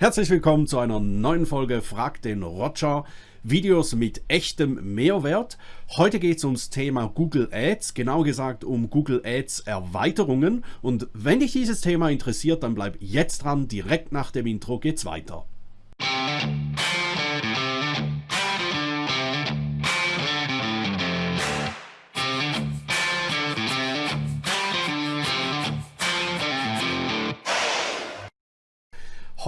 Herzlich willkommen zu einer neuen Folge Frag den Roger. Videos mit echtem Mehrwert. Heute geht es ums Thema Google Ads, genau gesagt um Google Ads Erweiterungen. Und wenn dich dieses Thema interessiert, dann bleib jetzt dran. Direkt nach dem Intro geht's weiter.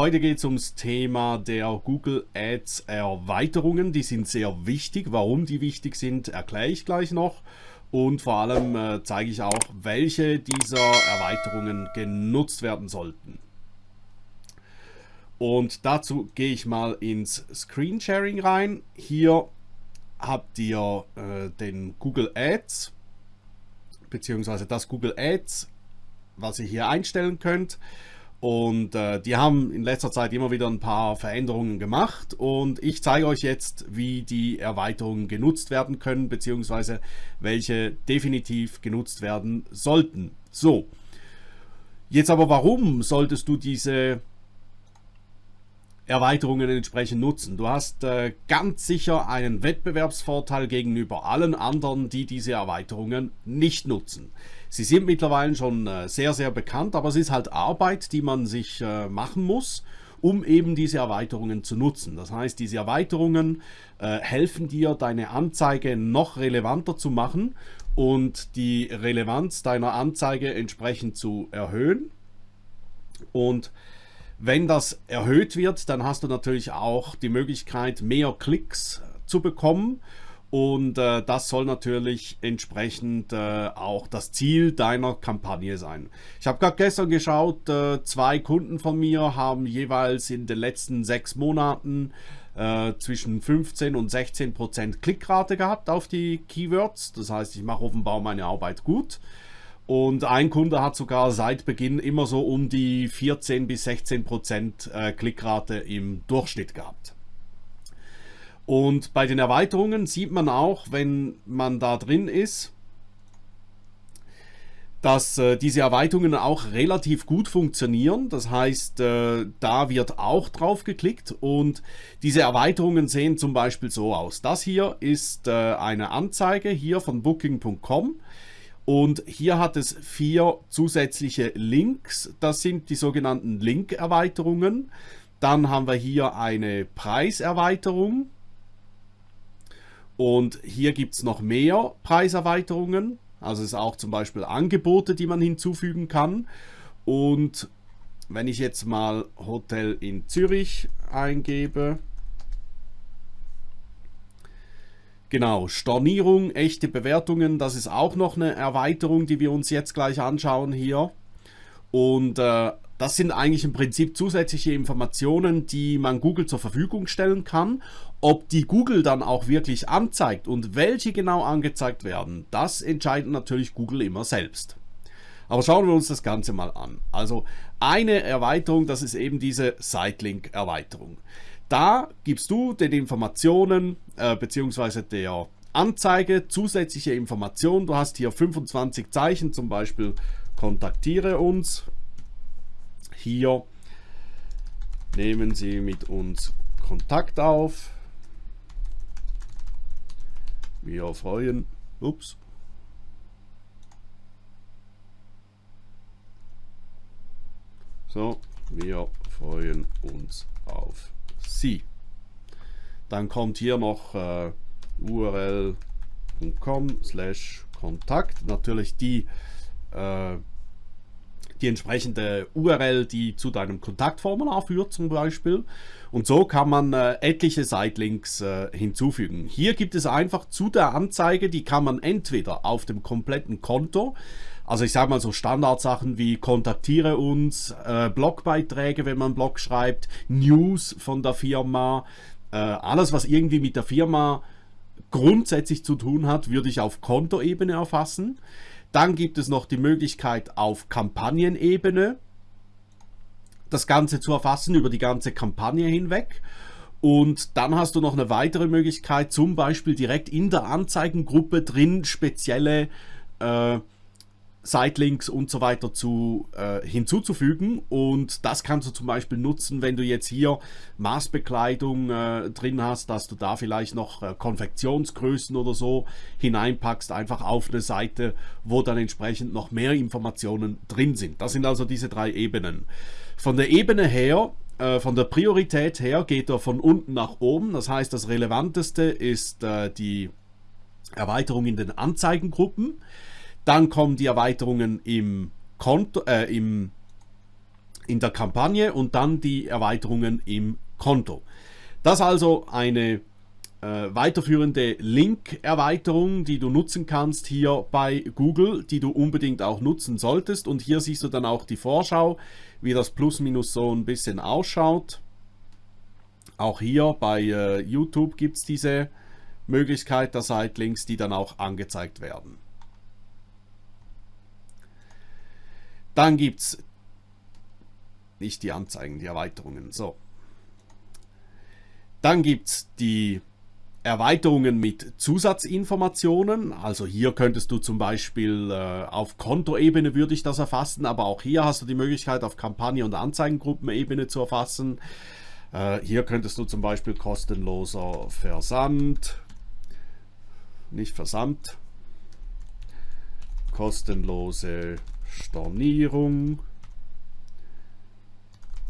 Heute geht es ums Thema der Google Ads Erweiterungen. Die sind sehr wichtig. Warum die wichtig sind, erkläre ich gleich noch. Und vor allem äh, zeige ich auch, welche dieser Erweiterungen genutzt werden sollten. Und dazu gehe ich mal ins Screensharing rein. Hier habt ihr äh, den Google Ads, beziehungsweise das Google Ads, was ihr hier einstellen könnt. Und äh, die haben in letzter Zeit immer wieder ein paar Veränderungen gemacht und ich zeige euch jetzt, wie die Erweiterungen genutzt werden können, beziehungsweise welche definitiv genutzt werden sollten. So, jetzt aber warum solltest du diese Erweiterungen entsprechend nutzen. Du hast äh, ganz sicher einen Wettbewerbsvorteil gegenüber allen anderen, die diese Erweiterungen nicht nutzen. Sie sind mittlerweile schon äh, sehr, sehr bekannt, aber es ist halt Arbeit, die man sich äh, machen muss, um eben diese Erweiterungen zu nutzen. Das heißt, diese Erweiterungen äh, helfen dir, deine Anzeige noch relevanter zu machen und die Relevanz deiner Anzeige entsprechend zu erhöhen. Und wenn das erhöht wird, dann hast du natürlich auch die Möglichkeit, mehr Klicks zu bekommen. Und äh, das soll natürlich entsprechend äh, auch das Ziel deiner Kampagne sein. Ich habe gerade gestern geschaut, äh, zwei Kunden von mir haben jeweils in den letzten sechs Monaten äh, zwischen 15 und 16 Prozent Klickrate gehabt auf die Keywords. Das heißt, ich mache offenbar meine Arbeit gut. Und ein Kunde hat sogar seit Beginn immer so um die 14 bis 16 Prozent äh, Klickrate im Durchschnitt gehabt. Und bei den Erweiterungen sieht man auch, wenn man da drin ist, dass äh, diese Erweiterungen auch relativ gut funktionieren. Das heißt, äh, da wird auch drauf geklickt und diese Erweiterungen sehen zum Beispiel so aus. Das hier ist äh, eine Anzeige hier von Booking.com. Und hier hat es vier zusätzliche Links. Das sind die sogenannten Link-Erweiterungen. Dann haben wir hier eine Preiserweiterung. Und hier gibt es noch mehr Preiserweiterungen. Also es ist auch zum Beispiel Angebote, die man hinzufügen kann. Und wenn ich jetzt mal Hotel in Zürich eingebe, Genau, Stornierung, echte Bewertungen, das ist auch noch eine Erweiterung, die wir uns jetzt gleich anschauen hier. Und äh, das sind eigentlich im Prinzip zusätzliche Informationen, die man Google zur Verfügung stellen kann. Ob die Google dann auch wirklich anzeigt und welche genau angezeigt werden, das entscheidet natürlich Google immer selbst. Aber schauen wir uns das Ganze mal an. Also eine Erweiterung, das ist eben diese Sitelink-Erweiterung. Da gibst du den Informationen äh, bzw. der Anzeige zusätzliche Informationen. Du hast hier 25 Zeichen, zum Beispiel kontaktiere uns. Hier nehmen Sie mit uns Kontakt auf. Wir freuen. Ups. So, wir freuen uns auf Sie. Dann kommt hier noch äh, url.com slash Kontakt. Natürlich die, äh, die entsprechende URL, die zu deinem Kontaktformular führt zum Beispiel. Und so kann man äh, etliche Sitelinks äh, hinzufügen. Hier gibt es einfach zu der Anzeige, die kann man entweder auf dem kompletten Konto also ich sage mal so Standardsachen wie kontaktiere uns, äh, Blogbeiträge, wenn man Blog schreibt, News von der Firma, äh, alles was irgendwie mit der Firma grundsätzlich zu tun hat, würde ich auf Kontoebene erfassen. Dann gibt es noch die Möglichkeit auf Kampagnenebene das Ganze zu erfassen über die ganze Kampagne hinweg. Und dann hast du noch eine weitere Möglichkeit, zum Beispiel direkt in der Anzeigengruppe drin spezielle äh, Sitelinks und so weiter zu, äh, hinzuzufügen und das kannst du zum Beispiel nutzen, wenn du jetzt hier Maßbekleidung äh, drin hast, dass du da vielleicht noch äh, Konfektionsgrößen oder so hineinpackst, einfach auf eine Seite, wo dann entsprechend noch mehr Informationen drin sind. Das sind also diese drei Ebenen. Von der Ebene her äh, von der Priorität her geht er von unten nach oben. Das heißt, das Relevanteste ist äh, die Erweiterung in den Anzeigengruppen. Dann kommen die Erweiterungen im Konto, äh, im, in der Kampagne und dann die Erweiterungen im Konto. Das also eine äh, weiterführende Link-Erweiterung, die du nutzen kannst hier bei Google, die du unbedingt auch nutzen solltest. Und hier siehst du dann auch die Vorschau, wie das Plus-Minus so ein bisschen ausschaut. Auch hier bei äh, YouTube gibt es diese Möglichkeit der Sitelinks, die dann auch angezeigt werden. Dann gibt es nicht die Anzeigen, die Erweiterungen. So. Dann gibt es die Erweiterungen mit Zusatzinformationen. Also hier könntest du zum Beispiel äh, auf Kontoebene würde ich das erfassen, aber auch hier hast du die Möglichkeit auf Kampagne- und Anzeigengruppenebene zu erfassen. Äh, hier könntest du zum Beispiel kostenloser Versand, nicht Versand, kostenlose Stornierung,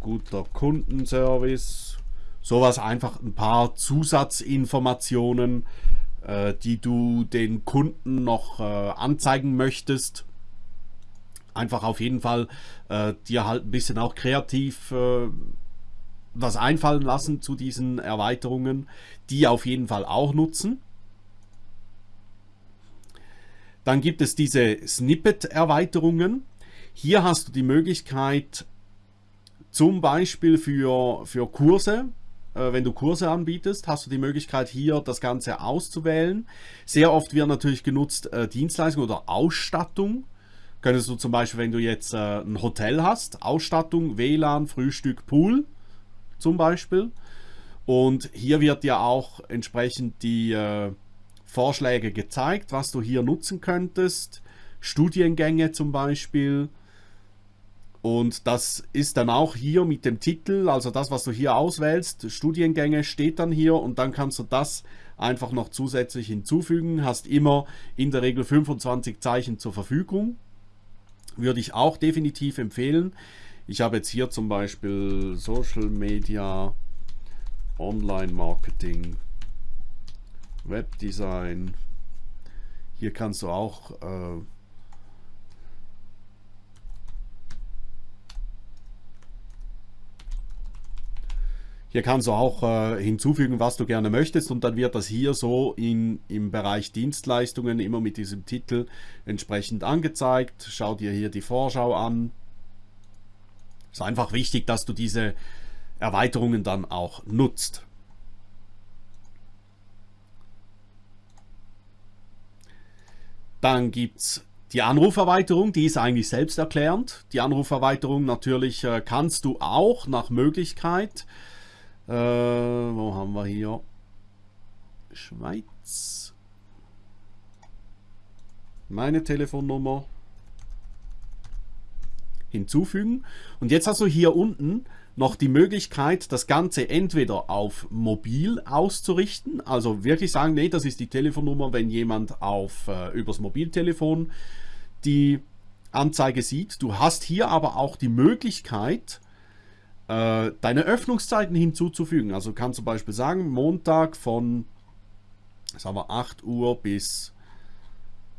guter Kundenservice, sowas einfach ein paar Zusatzinformationen, äh, die du den Kunden noch äh, anzeigen möchtest. Einfach auf jeden Fall äh, dir halt ein bisschen auch kreativ was einfallen lassen zu diesen Erweiterungen, die auf jeden Fall auch nutzen. Dann gibt es diese Snippet-Erweiterungen. Hier hast du die Möglichkeit, zum Beispiel für, für Kurse, äh, wenn du Kurse anbietest, hast du die Möglichkeit hier das Ganze auszuwählen. Sehr oft wird natürlich genutzt äh, Dienstleistung oder Ausstattung. Könntest du zum Beispiel, wenn du jetzt äh, ein Hotel hast, Ausstattung, WLAN, Frühstück, Pool zum Beispiel. Und hier wird dir auch entsprechend die Vorschläge gezeigt, was du hier nutzen könntest. Studiengänge zum Beispiel. Und das ist dann auch hier mit dem Titel, also das, was du hier auswählst, Studiengänge steht dann hier und dann kannst du das einfach noch zusätzlich hinzufügen. Hast immer in der Regel 25 Zeichen zur Verfügung. Würde ich auch definitiv empfehlen. Ich habe jetzt hier zum Beispiel Social Media, Online Marketing, Webdesign. Hier kannst du auch äh, Hier kannst du auch äh, hinzufügen, was du gerne möchtest und dann wird das hier so in, im Bereich Dienstleistungen immer mit diesem Titel entsprechend angezeigt. Schau dir hier die Vorschau an. Ist einfach wichtig, dass du diese Erweiterungen dann auch nutzt. Dann gibt es die Anruferweiterung, die ist eigentlich selbsterklärend. Die Anruferweiterung natürlich äh, kannst du auch nach Möglichkeit. Äh, wo haben wir hier? Schweiz. Meine Telefonnummer hinzufügen. Und jetzt hast du hier unten noch die Möglichkeit, das Ganze entweder auf mobil auszurichten, also wirklich sagen, nee, das ist die Telefonnummer, wenn jemand auf äh, übers Mobiltelefon die Anzeige sieht. Du hast hier aber auch die Möglichkeit, äh, deine Öffnungszeiten hinzuzufügen. Also kannst zum Beispiel sagen, Montag von sagen wir 8 Uhr bis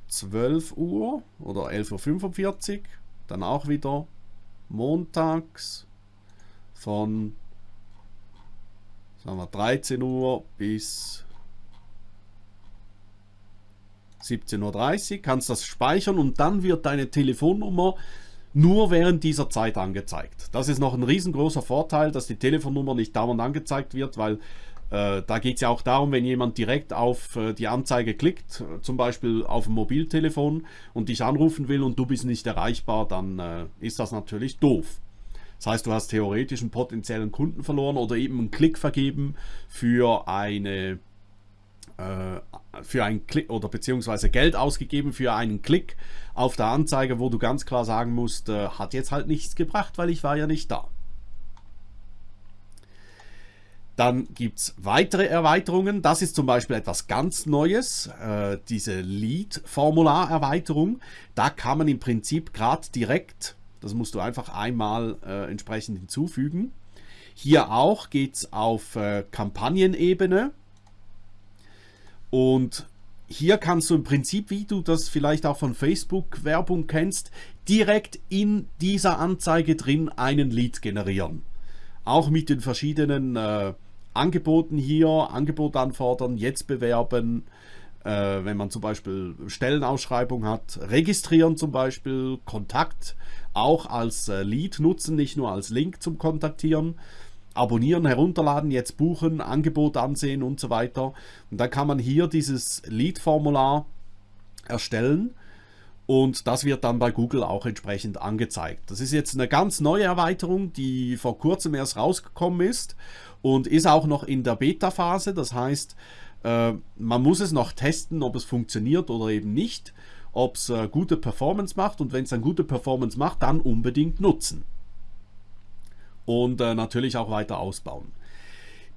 12 Uhr oder 11.45 Uhr. Dann auch wieder montags von sagen wir 13 Uhr bis 17.30 Uhr, kannst das speichern und dann wird deine Telefonnummer nur während dieser Zeit angezeigt. Das ist noch ein riesengroßer Vorteil, dass die Telefonnummer nicht dauernd angezeigt wird, weil äh, da geht es ja auch darum, wenn jemand direkt auf äh, die Anzeige klickt, äh, zum Beispiel auf dem Mobiltelefon und dich anrufen will und du bist nicht erreichbar, dann äh, ist das natürlich doof. Das heißt, du hast theoretisch einen potenziellen Kunden verloren oder eben einen Klick vergeben für eine äh, für einen Klick oder beziehungsweise Geld ausgegeben für einen Klick auf der Anzeige, wo du ganz klar sagen musst, äh, hat jetzt halt nichts gebracht, weil ich war ja nicht da. Dann gibt es weitere Erweiterungen. Das ist zum Beispiel etwas ganz Neues, äh, diese Lead-Formular-Erweiterung. Da kann man im Prinzip gerade direkt, das musst du einfach einmal äh, entsprechend hinzufügen. Hier auch geht es auf äh, Kampagnenebene. Und hier kannst du im Prinzip, wie du das vielleicht auch von Facebook-Werbung kennst, direkt in dieser Anzeige drin einen Lead generieren. Auch mit den verschiedenen äh, Angeboten hier, Angebot anfordern, jetzt bewerben, äh, wenn man zum Beispiel Stellenausschreibung hat, registrieren zum Beispiel, Kontakt auch als äh, Lead nutzen, nicht nur als Link zum Kontaktieren, abonnieren, herunterladen, jetzt buchen, Angebot ansehen und so weiter. Und dann kann man hier dieses Lead-Formular erstellen und das wird dann bei Google auch entsprechend angezeigt. Das ist jetzt eine ganz neue Erweiterung, die vor kurzem erst rausgekommen ist und ist auch noch in der Beta-Phase. Das heißt, äh, man muss es noch testen, ob es funktioniert oder eben nicht, ob es äh, gute Performance macht und wenn es eine gute Performance macht, dann unbedingt nutzen. Und äh, natürlich auch weiter ausbauen.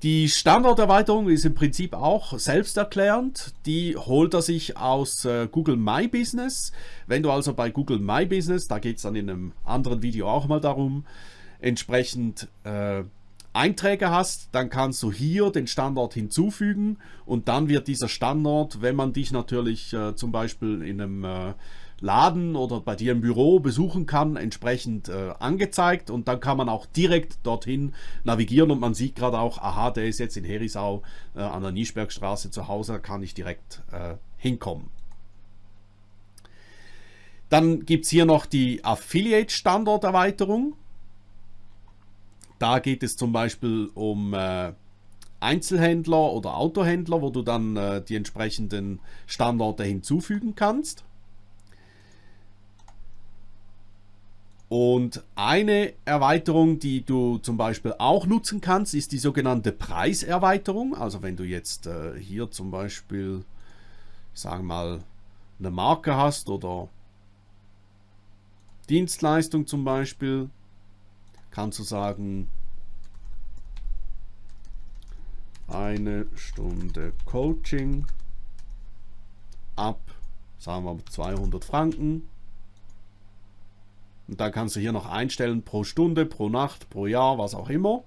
Die Standorterweiterung ist im Prinzip auch selbsterklärend. Die holt er sich aus äh, Google My Business. Wenn du also bei Google My Business, da geht es dann in einem anderen Video auch mal darum, entsprechend äh, Einträge hast, dann kannst du hier den Standort hinzufügen und dann wird dieser Standort, wenn man dich natürlich äh, zum Beispiel in einem äh, Laden oder bei dir im Büro besuchen kann, entsprechend äh, angezeigt und dann kann man auch direkt dorthin navigieren und man sieht gerade auch, aha, der ist jetzt in Herisau äh, an der Nischbergstraße zu Hause, da kann ich direkt äh, hinkommen. Dann gibt es hier noch die Affiliate-Standorterweiterung. Da geht es zum Beispiel um äh, Einzelhändler oder Autohändler, wo du dann äh, die entsprechenden Standorte hinzufügen kannst. Und eine Erweiterung, die du zum Beispiel auch nutzen kannst, ist die sogenannte Preiserweiterung. Also wenn du jetzt äh, hier zum Beispiel, sagen mal, eine Marke hast oder Dienstleistung zum Beispiel, kannst du sagen, eine Stunde Coaching ab, sagen wir 200 Franken und dann kannst du hier noch einstellen pro Stunde, pro Nacht, pro Jahr, was auch immer.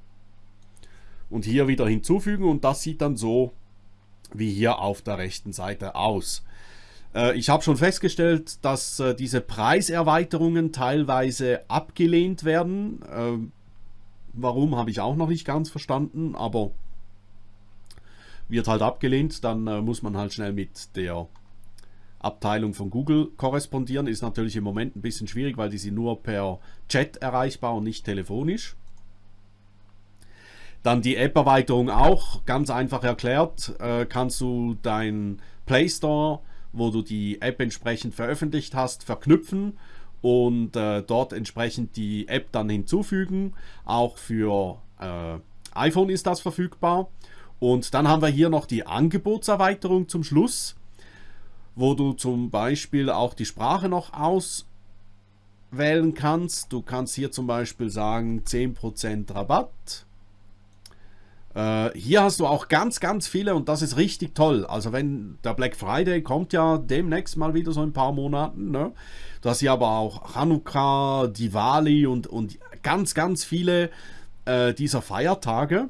Und hier wieder hinzufügen und das sieht dann so wie hier auf der rechten Seite aus. Äh, ich habe schon festgestellt, dass äh, diese Preiserweiterungen teilweise abgelehnt werden. Äh, warum habe ich auch noch nicht ganz verstanden, aber wird halt abgelehnt, dann muss man halt schnell mit der Abteilung von Google korrespondieren. Ist natürlich im Moment ein bisschen schwierig, weil die sind nur per Chat erreichbar und nicht telefonisch. Dann die App-Erweiterung auch, ganz einfach erklärt, äh, kannst du deinen Play Store, wo du die App entsprechend veröffentlicht hast, verknüpfen und äh, dort entsprechend die App dann hinzufügen. Auch für äh, iPhone ist das verfügbar. Und dann haben wir hier noch die Angebotserweiterung zum Schluss wo du zum Beispiel auch die Sprache noch auswählen kannst. Du kannst hier zum Beispiel sagen 10% Rabatt. Äh, hier hast du auch ganz, ganz viele und das ist richtig toll. Also wenn der Black Friday kommt ja demnächst mal wieder so ein paar Monaten. Ne? Du hast hier aber auch Hanukkah, Diwali und, und ganz, ganz viele äh, dieser Feiertage.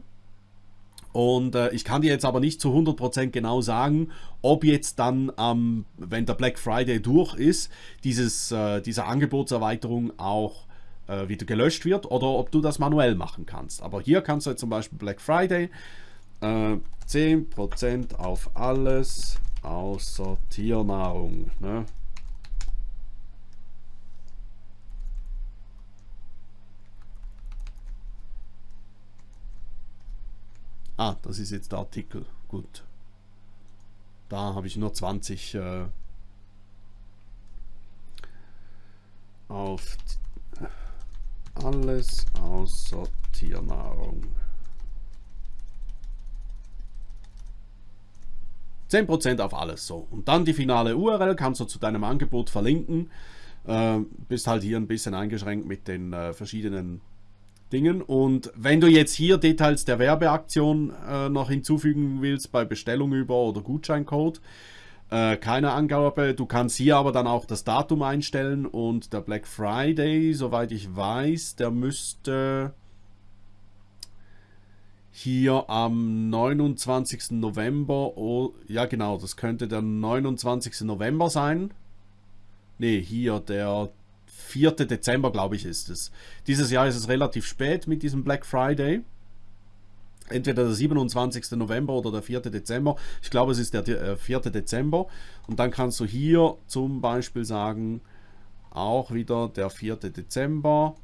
Und äh, ich kann dir jetzt aber nicht zu 100% genau sagen, ob jetzt dann, ähm, wenn der Black Friday durch ist, dieses, äh, diese Angebotserweiterung auch äh, wieder gelöscht wird oder ob du das manuell machen kannst. Aber hier kannst du zum Beispiel Black Friday 10% äh, auf alles außer Tiernahrung. Ne? Ah, das ist jetzt der Artikel. Gut. Da habe ich nur 20 äh, auf alles außer Tiernahrung. 10% auf alles so. Und dann die finale URL kannst du zu deinem Angebot verlinken. Äh, bist halt hier ein bisschen eingeschränkt mit den äh, verschiedenen Dingen. Und wenn du jetzt hier Details der Werbeaktion äh, noch hinzufügen willst bei Bestellung über oder Gutscheincode, äh, keine Angabe. Du kannst hier aber dann auch das Datum einstellen und der Black Friday, soweit ich weiß, der müsste hier am 29. November, oh, ja genau, das könnte der 29. November sein. Ne, hier der 4. Dezember, glaube ich, ist es. Dieses Jahr ist es relativ spät mit diesem Black Friday. Entweder der 27. November oder der 4. Dezember. Ich glaube, es ist der 4. Äh, Dezember. Und dann kannst du hier zum Beispiel sagen, auch wieder der 4. Dezember.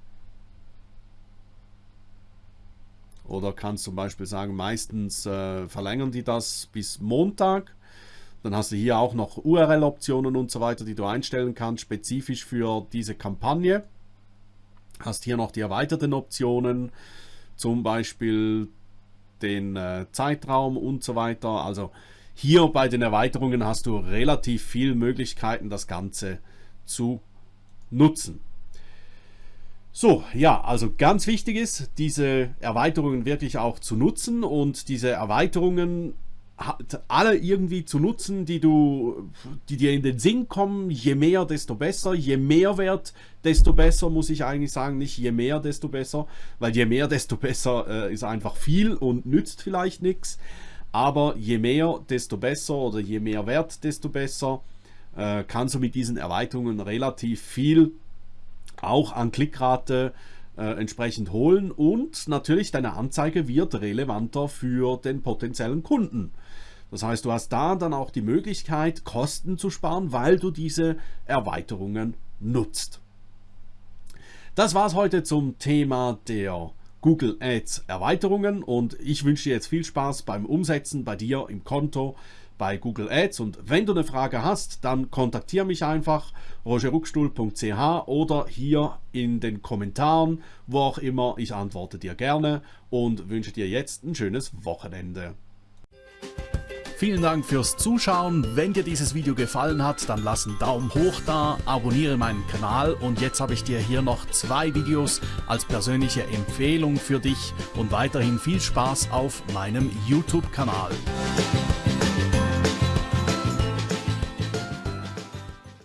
Oder kannst zum Beispiel sagen, meistens äh, verlängern die das bis Montag. Dann hast du hier auch noch URL-Optionen und so weiter, die du einstellen kannst, spezifisch für diese Kampagne. Hast hier noch die erweiterten Optionen, zum Beispiel den äh, Zeitraum und so weiter. Also hier bei den Erweiterungen hast du relativ viele Möglichkeiten, das Ganze zu nutzen. So, ja, also ganz wichtig ist, diese Erweiterungen wirklich auch zu nutzen und diese Erweiterungen alle irgendwie zu nutzen, die du, die dir in den Sinn kommen. Je mehr, desto besser. Je mehr Wert, desto besser, muss ich eigentlich sagen. Nicht je mehr, desto besser, weil je mehr, desto besser äh, ist einfach viel und nützt vielleicht nichts. Aber je mehr, desto besser oder je mehr Wert, desto besser äh, kannst du mit diesen Erweiterungen relativ viel auch an Klickrate äh, entsprechend holen und natürlich deine Anzeige wird relevanter für den potenziellen Kunden. Das heißt, du hast da dann auch die Möglichkeit, Kosten zu sparen, weil du diese Erweiterungen nutzt. Das war es heute zum Thema der Google Ads Erweiterungen und ich wünsche dir jetzt viel Spaß beim Umsetzen bei dir im Konto bei Google Ads. Und wenn du eine Frage hast, dann kontaktiere mich einfach rogerruckstuhl.ch oder hier in den Kommentaren, wo auch immer. Ich antworte dir gerne und wünsche dir jetzt ein schönes Wochenende. Vielen Dank fürs Zuschauen. Wenn dir dieses Video gefallen hat, dann lass einen Daumen hoch da, abonniere meinen Kanal und jetzt habe ich dir hier noch zwei Videos als persönliche Empfehlung für dich und weiterhin viel Spaß auf meinem YouTube-Kanal.